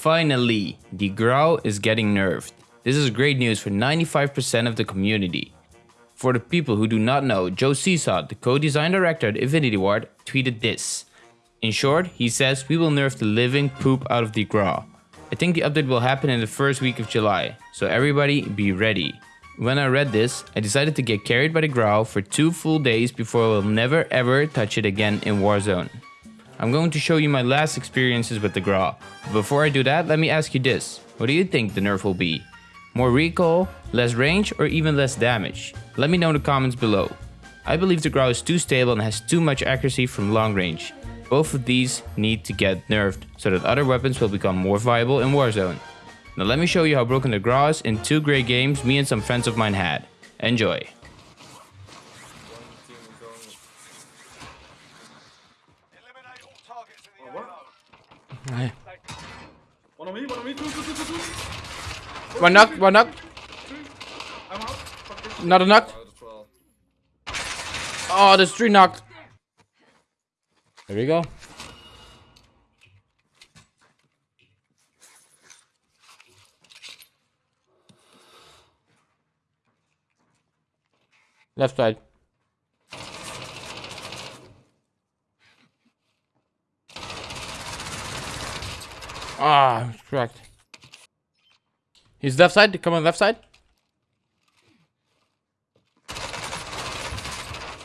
Finally, the Grau is getting nerfed. This is great news for 95% of the community. For the people who do not know, Joe Cecot, the co-design director at Infinity Ward, tweeted this. In short, he says we will nerf the living poop out of the Grau. I think the update will happen in the first week of July, so everybody be ready. When I read this, I decided to get carried by the Grau for two full days before I will never ever touch it again in Warzone. I'm going to show you my last experiences with the. But before I do that, let me ask you this. What do you think the nerf will be? More recoil, less range, or even less damage? Let me know in the comments below. I believe the Grau is too stable and has too much accuracy from long range. Both of these need to get nerfed so that other weapons will become more viable in Warzone. Now let me show you how broken the Grau is in two great games me and some friends of mine had. Enjoy. Eliminate all targets in the what? AO. One on me, one on me, two, two, two, two, two. One knock, one knock. I'm. Another knock. Oh, there's three knocked. There we go. Left side. Ah, correct. He's left side. Come on, left side.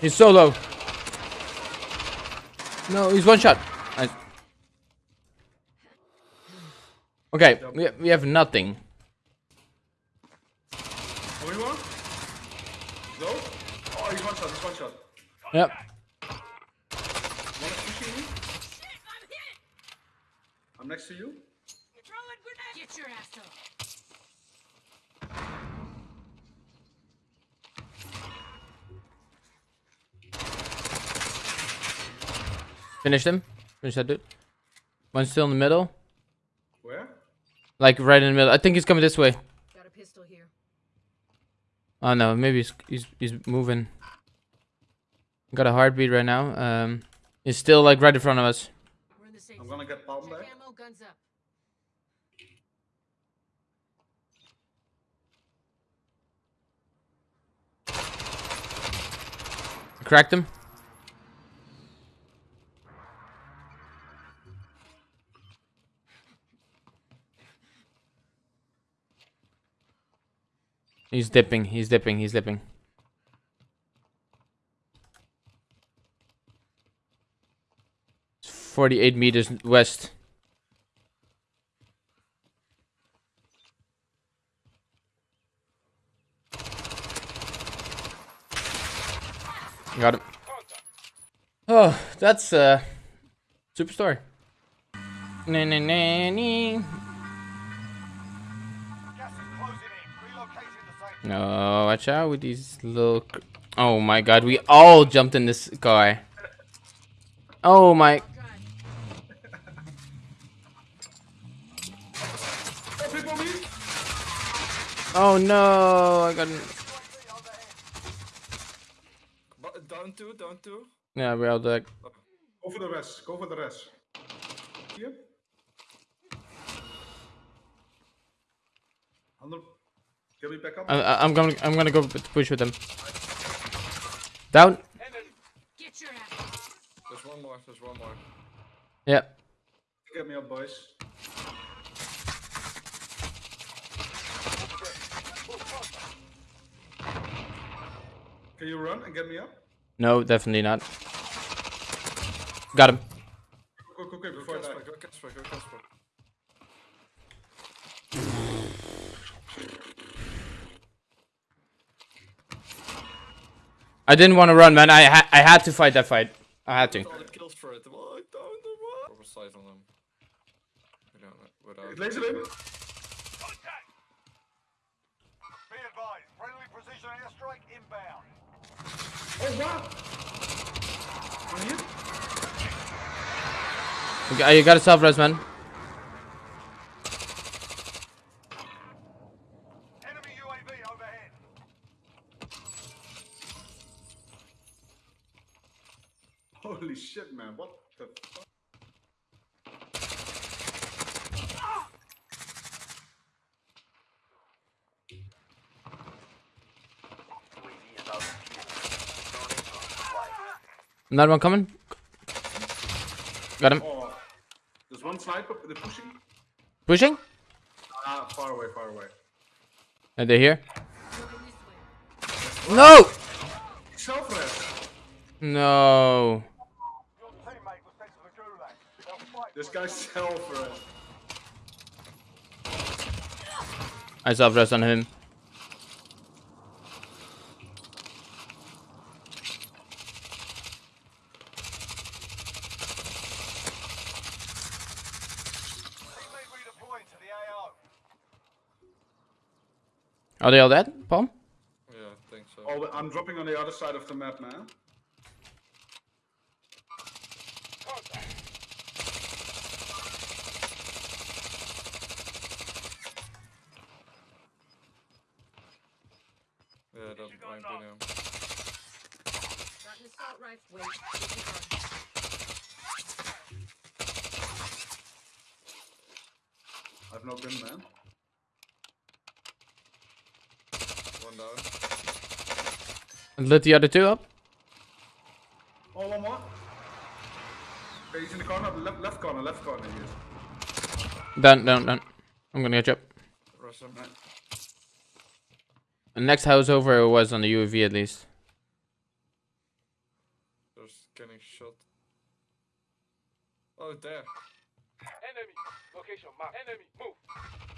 He's so low. No, he's one shot. Nice. Okay, we, we have nothing. Oh, How many more? Go. Oh, he's one shot, he's one shot. Yep. One is pushing me. I'm next to you. Get your ass up. Finish him. Finish that dude. One's still in the middle. Where? Like right in the middle. I think he's coming this way. Got a pistol here. Oh no, maybe he's he's, he's moving. Got a heartbeat right now. Um, he's still like right in front of us. We're in the safe I'm gonna get palm Check back. ammo, guns up. Cracked him. He's dipping, he's dipping, he's dipping. It's 48 meters west. Got him. Oh, that's uh Superstore. Na na na na. No, watch out with these little. Oh my god, we all jumped in this guy. Oh my. Oh, people on me. Oh no, I got. But down two, down two. Yeah, we're all dead. Go for the rest, go for the rest. Here. 100. Can we back up? I, I- I'm gonna, I'm gonna go p- push with them. Down. Get your ass. There's one more, there's one more. Yeah. Get me up, boys. Can you run and get me up? No, definitely not. Got him. Quick, quick, quick, Go before I die. Casper, go Casper, go Casper. I didn't want to run, man. I ha I had to fight that fight. I had to. All the kills for it. Another one coming. Got him. Oh, there's one sniper. They're pushing. Pushing? Ah, far away, far away. Are they here? No! Selfless. No. This guy's selfless. I self-rest on him. Are they all dead, Paul? Yeah, I think so. Oh, I'm dropping on the other side of the map, man. Yeah, that might be him. Got an assault rifle. Wait. I've no gun, man. One down. And lit the other two up. Oh, one more. Okay, he's in the corner, left, left corner, left corner. He is. Done, done, done. I'm gonna get you up. Rush him. The next house over was on the UAV at least. There's getting shot. Oh, there. Enemy. Location map. Enemy. Move.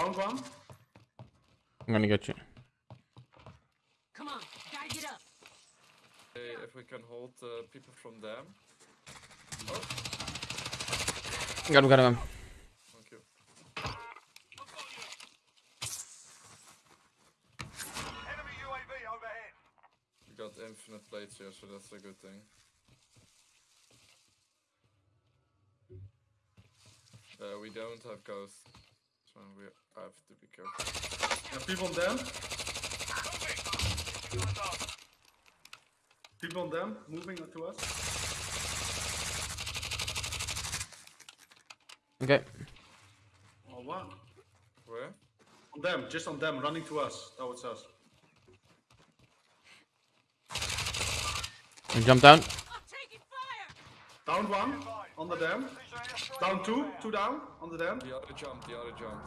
Down one. I'm gonna get you. Come on. Gotta get up. Hey, if we can hold uh, people from them. Got him, got him. Thank you. Enemy UAV overhead. We got infinite plates here, so that's a good thing. Uh, we don't have ghosts, so we have to be careful. Yeah, people on them. People on them, moving to us. Okay. Oh, wow. Where? On them, just on them, running to us. Oh, it's us. I jump down. I'm taking fire. Down one, on the dam. Down two, two down, on the dam. The other jumped, the other jumped.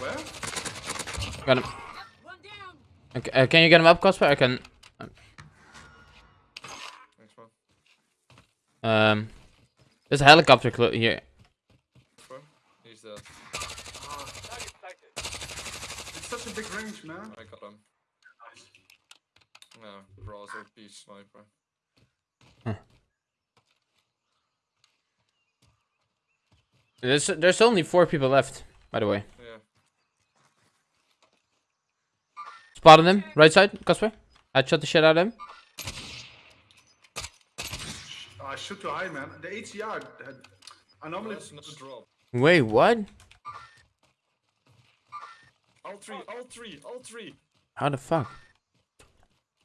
Where? Got him. One down. Okay, uh, can you get him up, Cosper? I can. Thanks, man. Um, there's a helicopter clo- here. Where? He's dead. It's such a big range, man. I got him. No, Ross OP sniper. There's there's only four people left, by the way. Yeah. Spotted them, right side, Cosper. I shot the shit out of him. I shoot too high, man. The HDR. had- I normally. That's drop. Wait, what? All three, all three, all three. How the fuck?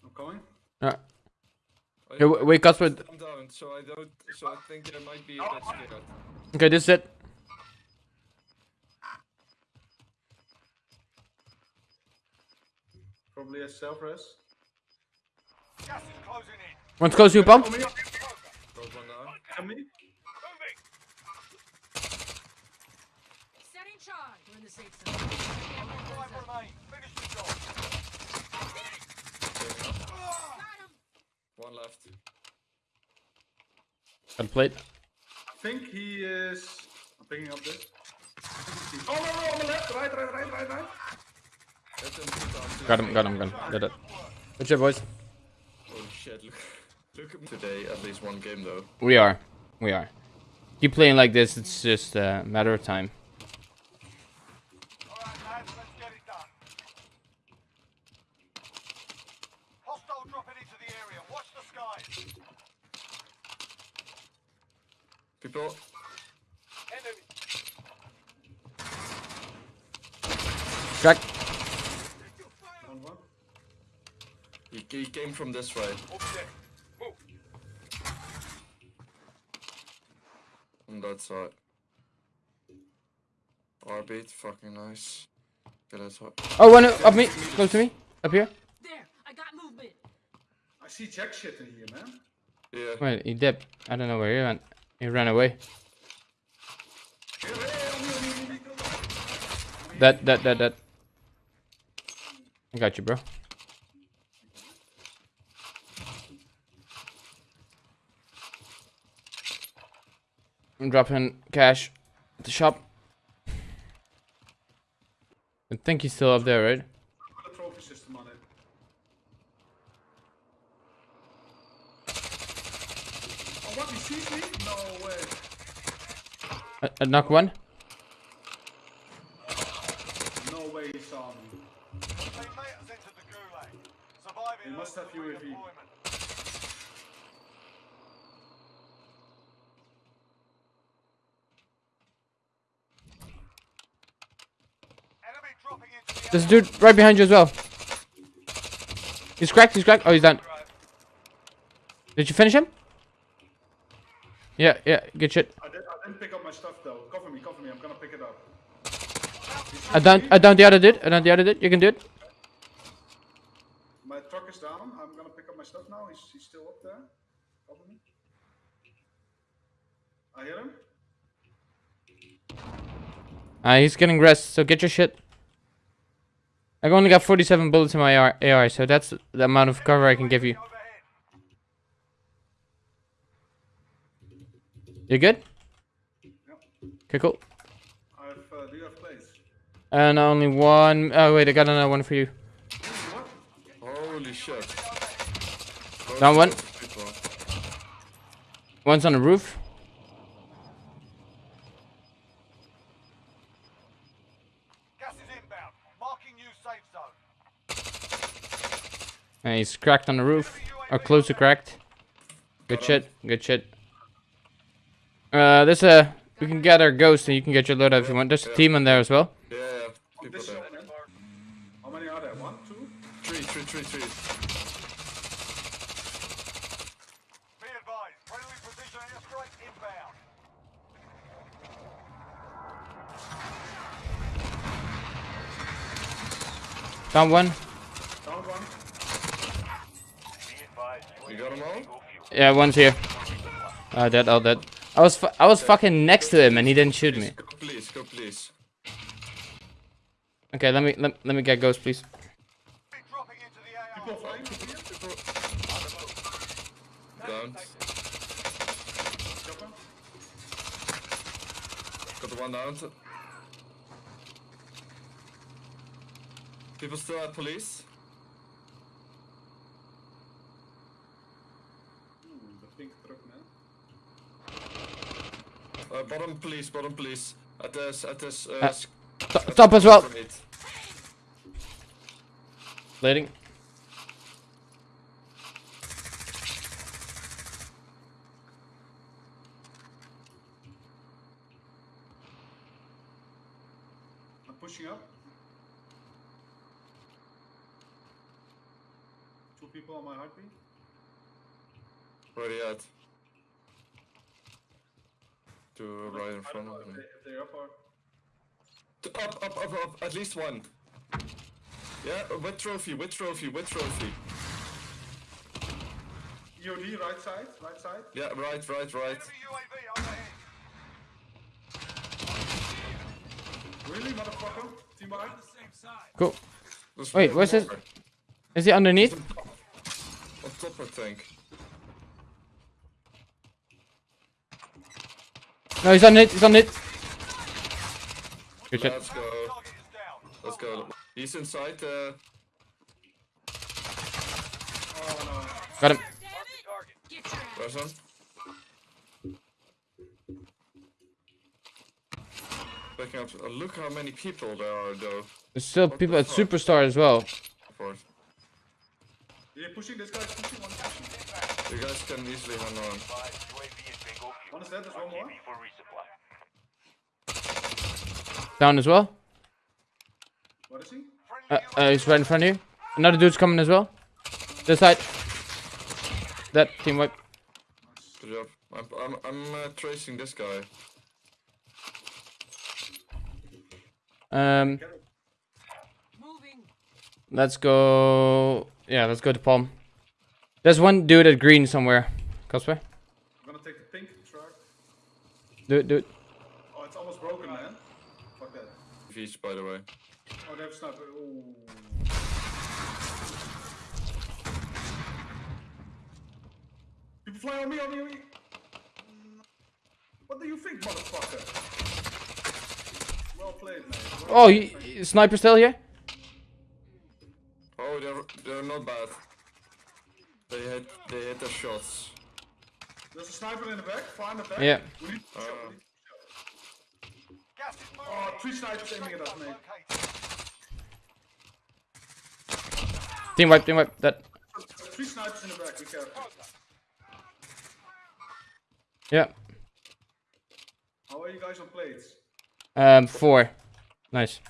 I'm coming. Uh, I- Here, w- wait, Cosper. I'm down, so I don't. So I think there might be a bit scared. Okay, this is it. Probably a self res. Gas is closing in. One's close to you, Paul. Oh, Got one down. on me. Moving. Setting charge. We're in the safe zone. Five remain. Finish the job. Got him. One left. Got a plate. I think he is. I'm picking up this. Oh no, no, on the left, right, right, right, right, right. Let them two down. too. Got him, got him, got him. Did it. Good shit, boys. Holy shit! Look, look at me today. At least one game though. We are. We are. Keep playing like this, it's just a matter of time. Alright, lads, let's get it done. Hostile dropping into the area. Watch the skies. People. Enemy. Crack. He, he came from this way. On that side. R-beat, fucking nice. Okay, let's ho- Oh, one up me, close to me, up here. There, I got movement. I see jack shit in here, man. Yeah. Wait, he dipped. I don't know where he went. He ran away. That, that, that, that. I got you, bro. I'm dropping cash at the shop. I think he's still up there, right? Put a trophy system on it. What? He sees? No way. I, I knock one. No way he saw me. Teammate has entered the gulag. He must have UAV. redeployment. Enemy dropping into the There's a dude right behind you as well. He's cracked, he's cracked. Oh, he's done. Did you finish him? Yeah, yeah, good shit. I, did, I didn't pick up my stuff though. Cover me, cover me. I'm gonna pick it up. I down, I down the other dude. I down the other dude. You can do it. Is down. I'm gonna pick up my stuff now. He's, he's still up there. Cover me. I hit him. Uh, he's getting rest, so get your shit. I only got 47 bullets in my AR, AR, so that's the amount of cover I can give you. You good? Yep. Okay, cool. Uh, do you have plates? And only one. Oh wait, I got another one for you. Holy shit. Down one. People. One's on the roof. Gas is inbound. Marking new safe zone. And he's cracked on the roof, or close to cracked. Good shit. Good shit. Uh, there's a. We can get our ghost, and you can get your loadout if you want. There's a team in there as well. Yeah, yeah. People there. shot, man. How many are there? One, two? Three, three, three, three. Be advised. Friendly precision airstrike inbound. Down one. Down one. You got them all? Yeah, one's here. Uh, dead. All dead. I was fu- I was fucking next to him, and he didn't shoot me. Please, go please. Okay, let me let, let me get ghost, please. Be dropping into the AR. People flying from here. Down. Got the one down. People still at police? The pink truck, man. Uh, bottom police, bottom police. At this, at this, uh, Uh, Top, top as well. straight. Blading. I'm pushing up. Two people on my heartbeat. Where they at? To right in I front don't know of if, me. they, if they're up or. To- Up, up, up, up. At least one. Yeah, uh, with trophy, with trophy, with trophy. EOD, right side, right side. Yeah, right, right, right. Enemy UAV overhead. Really, motherfucker? Team behind? Cool. There's Wait, where's this? more. Is he underneath? On top, I think. No, he's on it. He's on it. Good. Let's go. Go. He's inside. Uh, Got him. Target. Get where's one? Backing up. Uh, look how many people there are, though. There's still people at Superstore as well. Of course. Yeah, pushing, this guy's pushing, one. You guys can easily hang on. One is dead, there's one more. Down as well. Uh, uh, he's right in front of you. Another dude's coming as well. This side. That team wipe. Good job. I'm, I'm, I'm uh, tracing this guy. Um. Let's go. Yeah, let's go to Palm. There's one dude at green somewhere. Cosplay. I'm gonna take the pink truck. Do it, do it. Oh, it's almost broken, man. Fuck that. Beach, by the way. Oh, they have a sniper. Ooh. People fly on me, on me, on me. What do you think, motherfucker? Well played, man. Well Oh, played, y- man. y- sniper still here? Oh, they're they're not bad. They hit they hit their shots. There's a sniper in the back, far in the back. Yeah. We need to uh. shot, we need to Gas is moving. Oh, three snipers aiming at us, mate. Team wipe, team wipe. That. Three snipers in the back, be careful. Yeah. How are you guys on plates? Um, four. Nice.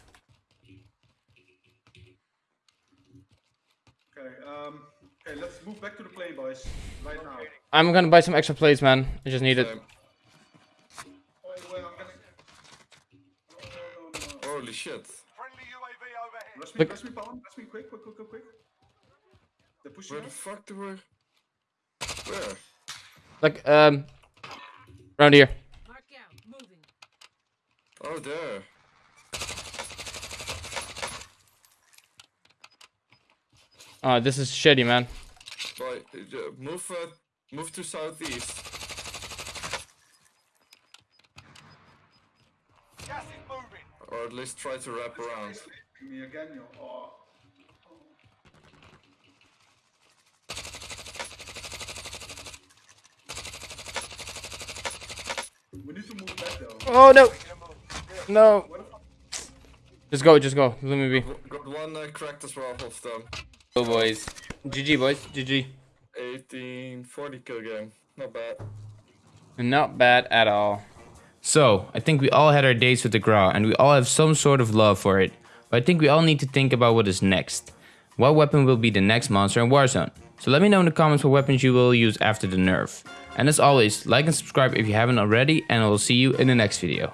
Okay, um, okay, let's move back to the plane, boys. Right now. I'm gonna buy some extra plates, man. I just need it. Um, Oh, wait, I'm getting... Oh, no, no, no. holy shit. Friendly UAV overhead. Rush me, Look. rush me, Palm. Rush me, quick, quick, quick, quick, quick. They're pushing Where the us. fuck do we? Where? Like, um, around here. Mark out. Moving. Oh, there. Oh, this is shitty, man. Right, uh, move uh, move to southeast. Gas is moving. Or at least try to wrap around. Me again, yo. Oh. We need to move back though. Oh no, no. What the fuck? Just go, just go. Let me be. Got one uh, cracked as well of them. Oh boys. GG boys. GG. 1840 kill game. Not bad. Not bad at all. So, I think we all had our days with the Grau and we all have some sort of love for it. But I think we all need to think about what is next. What weapon will be the next monster in Warzone? So let me know in the comments what weapons you will use after the nerf. And as always, like and subscribe if you haven't already and I will see you in the next video.